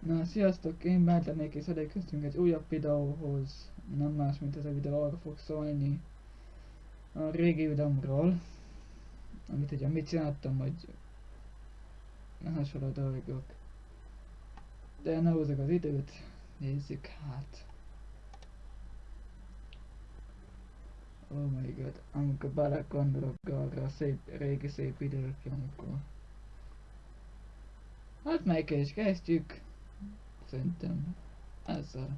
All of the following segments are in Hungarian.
Na, sziasztok, én Bártlenék és elérkeztünk egy újabb videóhoz. Nem más, mint ez a videó arra fog szólni a régi utamról. Amit ugye mit csináltam, hogy hasonló dolgok. De ne hozzak az időt, nézzük hát. Oh my god, amikor belegondolok arra a szép, régi szép időkre, amikor... Hát melyik is kezdjük. Szerintem ezzel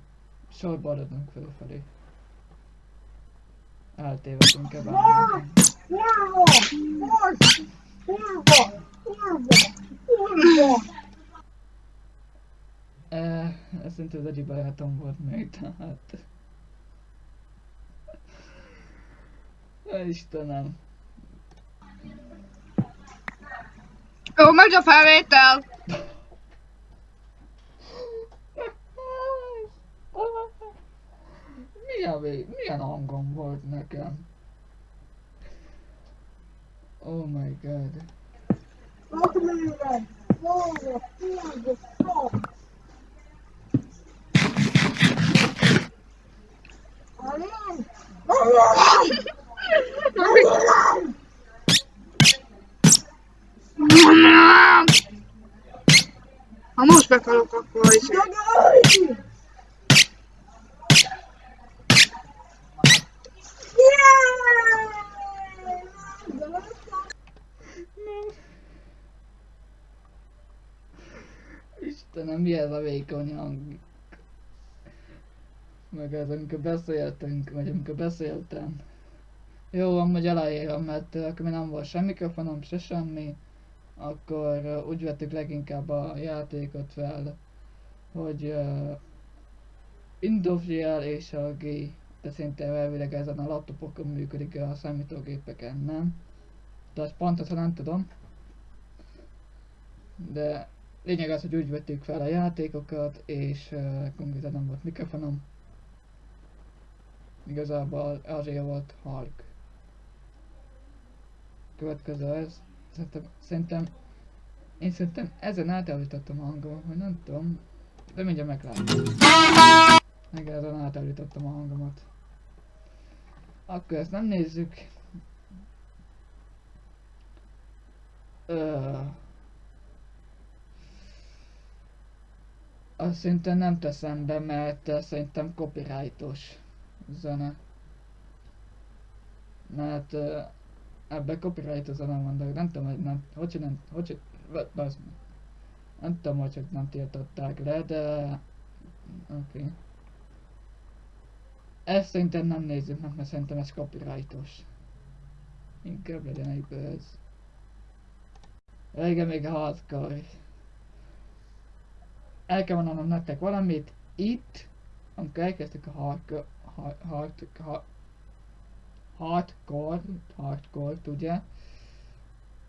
sorba adunk fölfelé. Eltévedünk ebben. Eh, ez szerintem az egyik barátom volt még, tehát... Istenem. Jó, megy a felvétel! Milyen, vé- milyen hangom volt nekem? Oh my god. Kurva! Istenem, mi ez a vékony hang? Meg ez, amikor beszéltünk, vagy amikor beszéltem. Jó, amúgy aláírom, mert uh, akkor még nem volt semmi mikrofonom, se semmi. Akkor uh, úgy vettük leginkább a játékot fel, hogy uh, el és a G. De szerintem elvileg ezen a laptopokon működik a számítógépeken, nem? De azt pontosan nem tudom. De lényeg az, hogy úgy vettük fel a játékokat, és uh, konkrétan nem volt mikrofonom. Igazából azért volt halk. Következő ez. Szerintem, szerintem én szerintem ezen átállítottam a hangomat, vagy nem tudom. De mindjárt meglátom. Meg ezen átállítottam a hangomat. Akkor ezt nem nézzük. Ö... Azt szerintem nem teszem be, mert uh, szerintem copyrightos zene. Mert uh, ebbe copyright zene de nem tudom, hogy nem, hogy nem, hogy, bazd meg. Nem tudom, hogy hogy nem tiltották le, de... Oké. Okay. Ezt szerintem nem nézzük meg, mert szerintem ez copyrightos. Inkább legyen egyből ez. Régen még hardcore. El kell mondanom nektek valamit. Itt, amikor elkezdtük a hardcore, hard, hard, hard, hardcore, hardcore, ugye?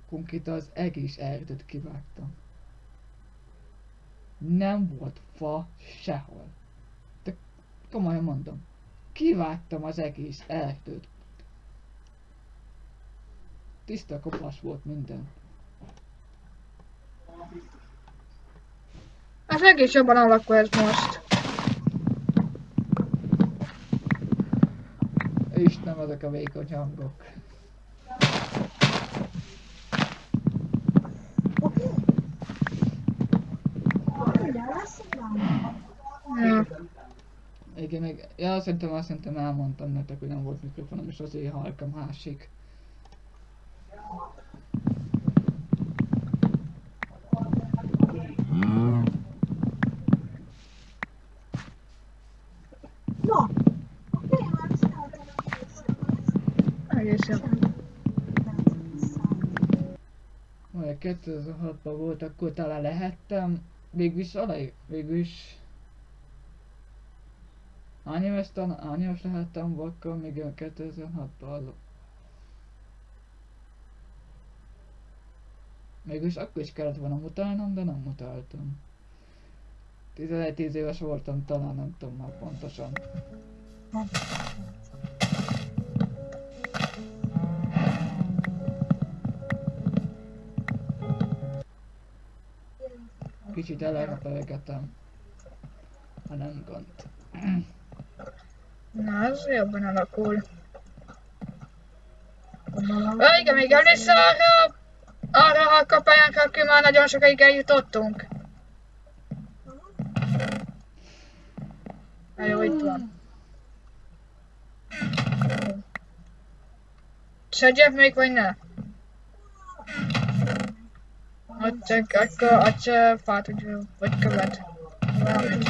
Konkrétan az egész erdőt kivágtam. Nem volt fa sehol. De komolyan mondom. Kivágtam az egész erdőt. Tiszta kopas volt minden. Ez egész jobban alakul ez most. Istenem, ezek a vékony hangok. Ja. Igen, meg, ja, szerintem azt szerintem elmondtam nektek, hogy nem volt mikrofonom, és azért halkam másik. Na, oké, már csináltam a készítést. Egész jobb. Majd 2006-ban volt, akkor talán lehettem. Végülis alaj, végülis... Hány éves, tan- hány éves lehettem akkor még a 2006-ban? Mégis akkor is kellett volna mutatnom, de nem mutattam. 11-10 éves voltam talán, nem tudom már pontosan. Kicsit elrepelgetem. ha nem gond. Na, ez jobban alakul. Ö, igen, még emlékszel arra, arra a kapályánkra, aki már nagyon sokáig eljutottunk? Na jó, itt van. Szedjek még, vagy ne? Akkor, ott csak fát, vagy, követ. Valamit.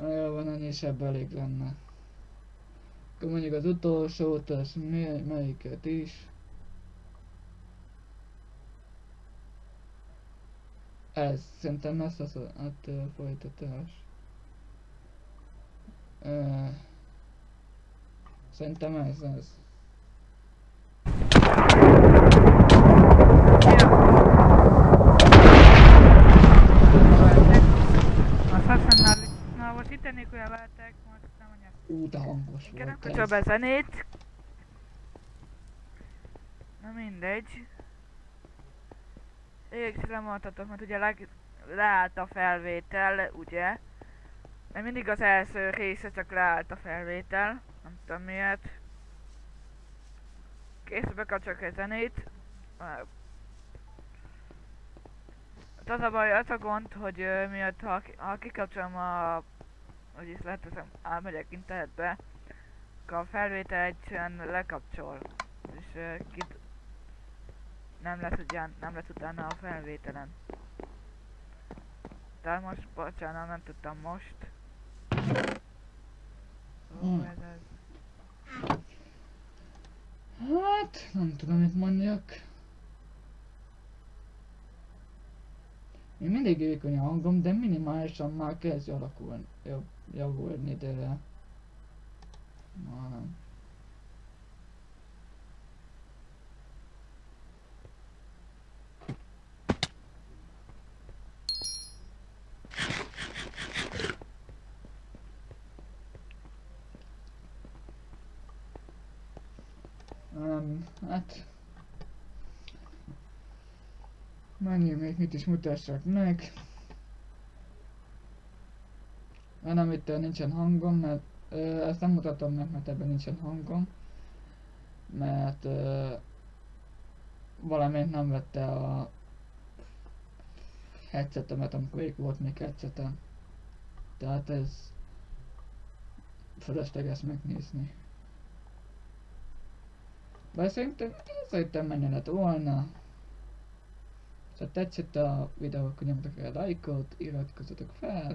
Jó van, ennyi is ebből elég lenne. Akkor mondjuk az utolsót, az melyiket is. Ez, szerintem ez az a hát, ö, folytatás. Ö, szerintem ez az. Azt használni, na most itt ennék olyan lehetek, most nem anyag. Ú, de hangos Kérem, volt kapcsol be zenét. Na mindegy. Ég lemondhatok, mert ugye leg, leállt a felvétel, ugye? De mindig az első része csak leállt a felvétel. Nem tudom miért. Kész, bekapcsolok egy zenét. Hát az a baj, az a gond, hogy ö, miatt ha, ha kikapcsolom a... Hogy is leteszem, elmegyek internetbe, akkor a felvétel egyszerűen lekapcsol. És ö, kit... Nem lesz, ugyan, nem lesz utána a felvételen. De most, bocsánat, nem tudtam most. Az. Hát, nem tudom mit mondjak. Még mindig vékony a hangom, de minimálisan már kezd alakulni, jobb, javulni, de... Már nem. Nem, hát... Mennyi még mit is mutassak meg. Itt ö, nincsen hangom, mert ö, ezt nem mutatom meg, mert ebben nincsen hangom. Mert ö, valamint nem vette a headsetemet, amikor még volt még headsetem. Tehát ez fölösleges megnézni. Bár szerintem, szerintem menni lett volna. Ha tetszett a videó, akkor nyomjatok el lájkot, iratkozzatok fel.